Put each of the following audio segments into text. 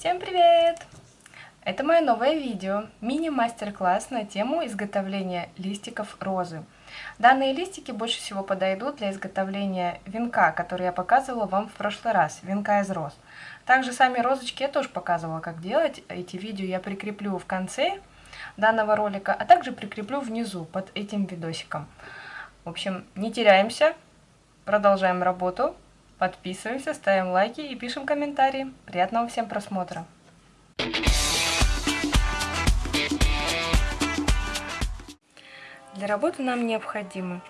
Всем привет! Это мое новое видео, мини-мастер-класс на тему изготовления листиков розы. Данные листики больше всего подойдут для изготовления венка, который я показывала вам в прошлый раз, венка из роз. Также сами розочки я тоже показывала, как делать. Эти видео я прикреплю в конце данного ролика, а также прикреплю внизу под этим видосиком. В общем, не теряемся, продолжаем работу. Подписываемся, ставим лайки и пишем комментарии. Приятного всем просмотра! Для работы нам необходимы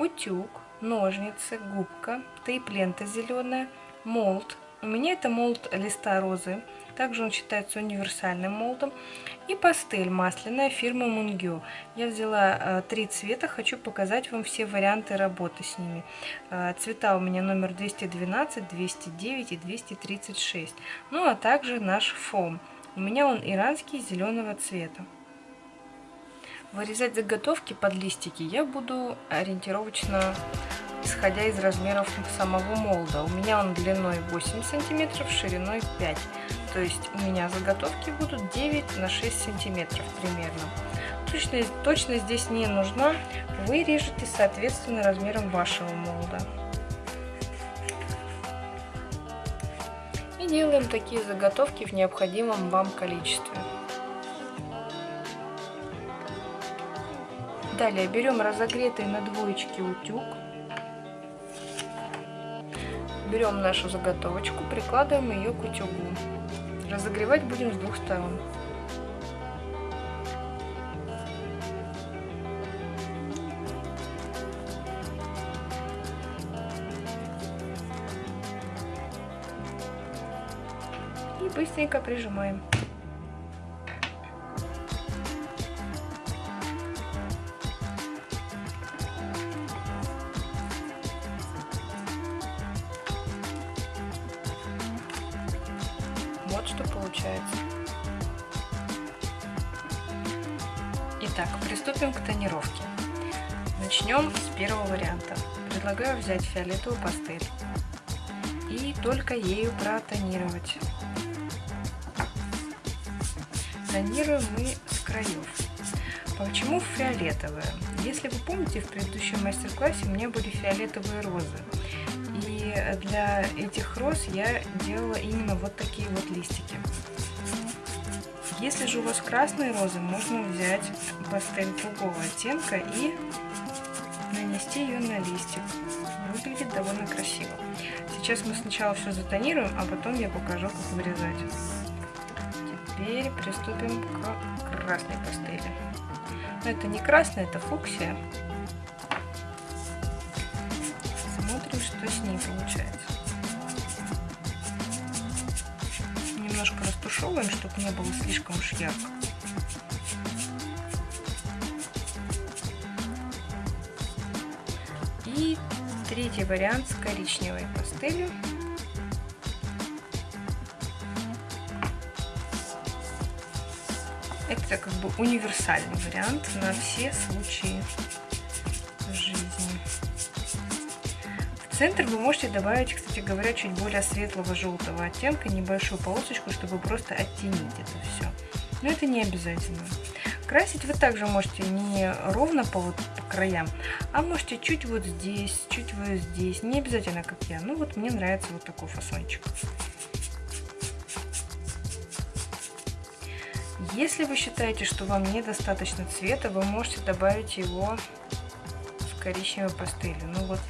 утюг, ножницы, губка, тейп-лента зеленая, молд. У меня это молд листа розы, также он считается универсальным молдом. И пастель масляная фирмы Мунгю. Я взяла э, три цвета, хочу показать вам все варианты работы с ними. Э, цвета у меня номер 212, 209 и 236. Ну а также наш фом. У меня он иранский зеленого цвета. Вырезать заготовки под листики я буду ориентировочно исходя из размеров самого молда. У меня он длиной 8 сантиметров, шириной 5 то есть у меня заготовки будут 9 на 6 сантиметров примерно. Точность, точность здесь не нужна, вы режете соответственно размером вашего молда. И делаем такие заготовки в необходимом вам количестве. Далее берем разогретый на двоечке утюг. Берем нашу заготовочку, прикладываем ее к утюгу. Разогревать будем с двух сторон. И быстренько прижимаем. Итак, приступим к тонировке. Начнем с первого варианта. Предлагаю взять фиолетовую пастель и только ею протонировать. Тонируем мы с краев. Почему фиолетовая? Если вы помните, в предыдущем мастер-классе у меня были фиолетовые розы для этих роз я делала именно вот такие вот листики. Если же у вас красные розы, можно взять пастель другого оттенка и нанести ее на листик. Выглядит довольно красиво. Сейчас мы сначала все затонируем, а потом я покажу, как вырезать. Теперь приступим к красной пастели. Но это не красная, это фуксия. Смотрим, что с ней получается. Растушевываем, чтобы не было слишком уж ярко. И третий вариант с коричневой пастелью. Это как бы универсальный вариант на все случаи центр вы можете добавить, кстати говоря, чуть более светлого желтого оттенка, небольшую полосочку, чтобы просто оттенить это все. Но это не обязательно. Красить вы также можете не ровно по, вот, по краям, а можете чуть вот здесь, чуть вот здесь. Не обязательно, как я. Ну вот мне нравится вот такой фасончик. Если вы считаете, что вам недостаточно цвета, вы можете добавить его в коричневой пастели. Ну вот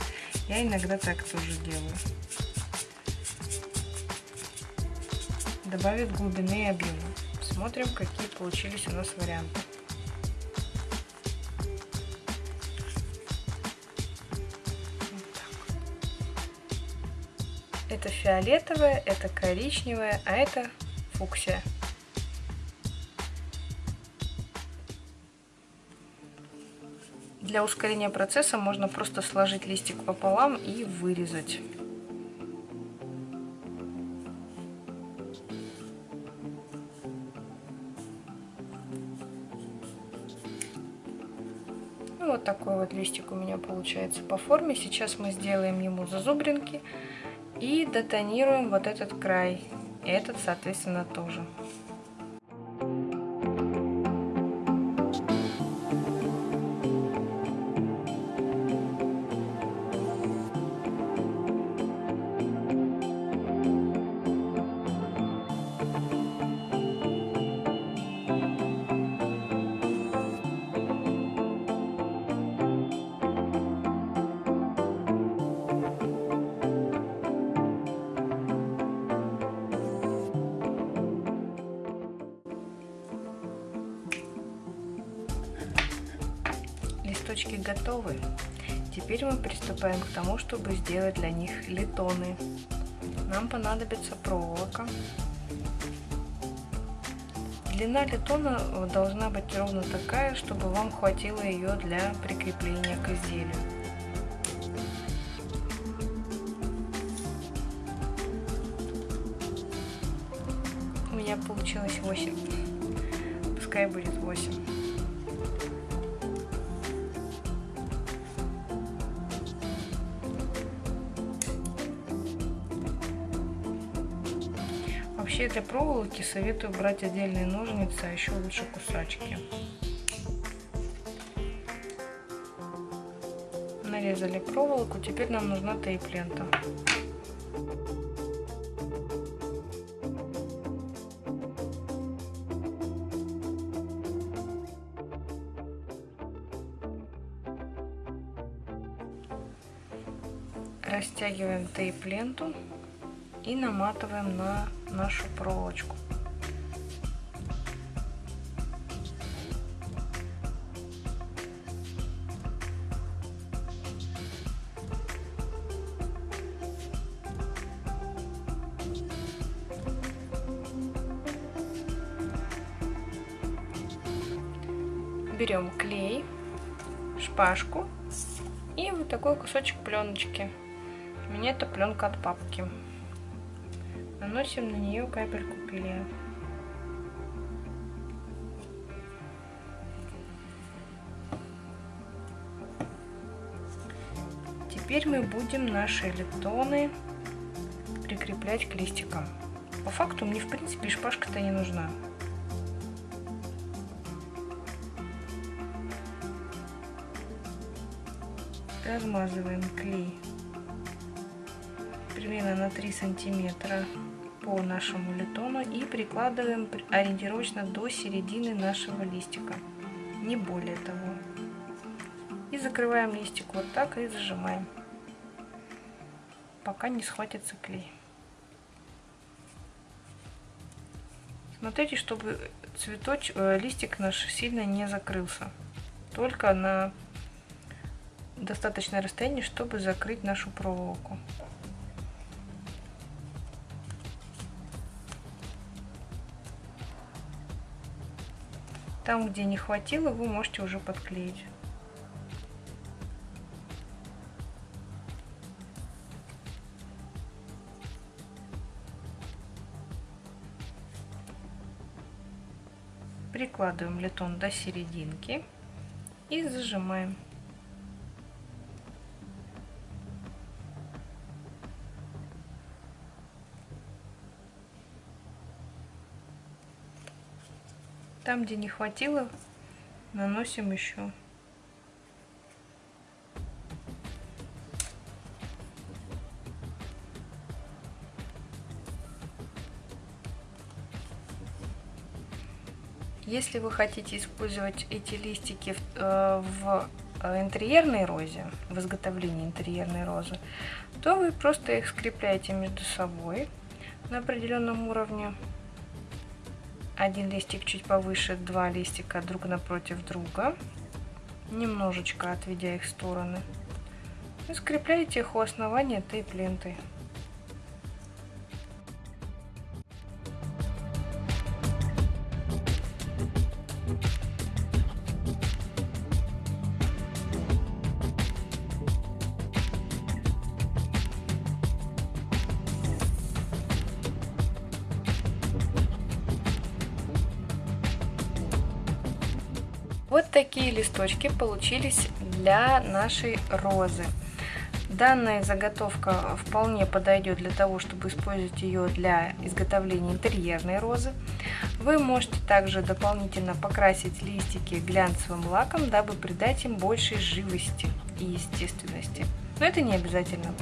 я иногда так тоже делаю. Добавит глубины и объема. Смотрим, какие получились у нас варианты. Это фиолетовая, это коричневая, а это фуксия. Для ускорения процесса можно просто сложить листик пополам и вырезать. Ну, вот такой вот листик у меня получается по форме. Сейчас мы сделаем ему зазубринки и дотонируем вот этот край этот, соответственно, тоже. Листочки готовы. Теперь мы приступаем к тому, чтобы сделать для них литоны. Нам понадобится проволока. Длина литона должна быть ровно такая, чтобы вам хватило ее для прикрепления к изделию. У меня получилось 8. Пускай будет 8. Для проволоки советую брать отдельные ножницы, а еще лучше кусачки. Нарезали проволоку, теперь нам нужна тейп-лента. Растягиваем тейп-ленту и наматываем на нашу проволочку. Берем клей, шпажку и вот такой кусочек пленочки. У меня это пленка от папки. Наносим на нее капельку клея. Теперь мы будем наши литоны прикреплять к листикам. По факту мне в принципе шпажка-то не нужна. Размазываем клей примерно на 3 сантиметра по нашему литону и прикладываем ориентировочно до середины нашего листика, не более того. И закрываем листик вот так и зажимаем, пока не схватится клей. Смотрите, чтобы цветоч, э, листик наш сильно не закрылся, только на достаточное расстояние, чтобы закрыть нашу проволоку. Там, где не хватило, вы можете уже подклеить. Прикладываем литон до серединки и зажимаем. Там, где не хватило, наносим еще. Если вы хотите использовать эти листики в, э, в э, интерьерной розе, в изготовлении интерьерной розы, то вы просто их скрепляете между собой на определенном уровне один листик чуть повыше, два листика друг напротив друга, немножечко отведя их в стороны. И скрепляете их у основания тейп-лентой. Вот такие листочки получились для нашей розы. Данная заготовка вполне подойдет для того, чтобы использовать ее для изготовления интерьерной розы. Вы можете также дополнительно покрасить листики глянцевым лаком, дабы придать им большей живости и естественности. Но это не обязательно.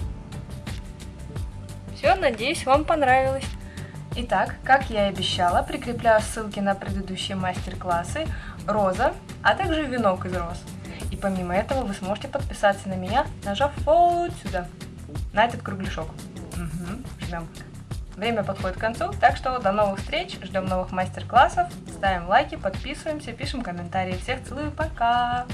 Все, надеюсь, вам понравилось. Итак, как я и обещала, прикрепляю ссылки на предыдущие мастер-классы «Роза», а также «Венок из роз». И помимо этого вы сможете подписаться на меня, нажав вот сюда, на этот кругляшок. Угу, ждем. Время подходит к концу, так что до новых встреч, ждем новых мастер-классов, ставим лайки, подписываемся, пишем комментарии. Всех целую, пока!